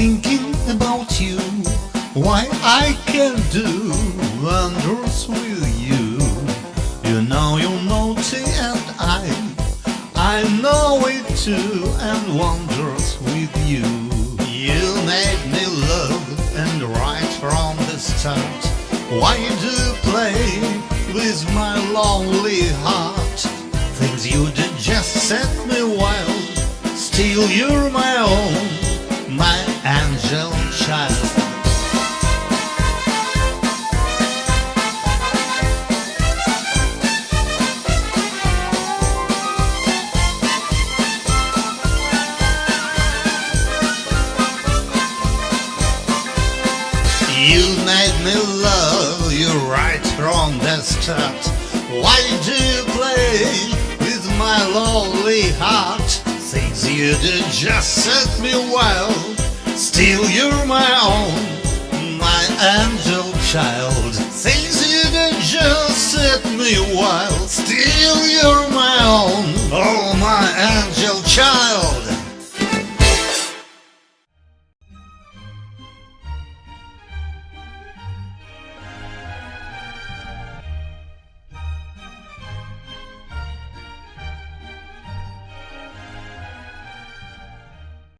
thinking about you. Why I can't do wonders with you. You know you're naughty and I I know it too and wonders with you. You made me love and right from the start. Why do you play with my lonely heart? Things you did just set me wild. Still you're my own, You made me love you right from the start. Why do you play with my lonely heart? Things you do just set me wild Still you're my own, my angel child. Things you did just set me wild. Still you're